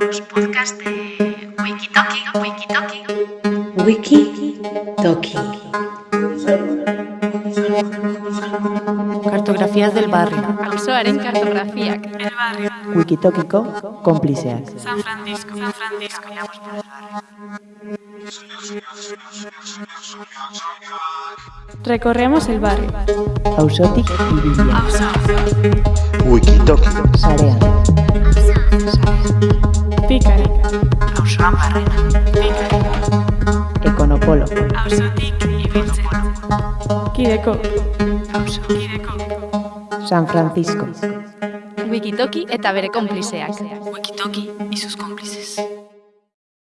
Los podcasts de Wikitoki, Wikitoki. Wiki Toki. Cartografías del barrio. Auzoaren kartografiak. El barrio. Wikitokiko konplizeak. San Francisco. San Francisco. Iramos por el barrio. Recorremos el barrio. Auzotik ibilia. Auzo. Wikitoki. Sarean. Pikari. Auzoan barrena. Pikari. Ekonopolo. Auzotik ibiltzen. Kideko. Auzo. Kideko. San Francisco. Wikitoki eta bere konplizeak. Wikitoki y sus cómplices.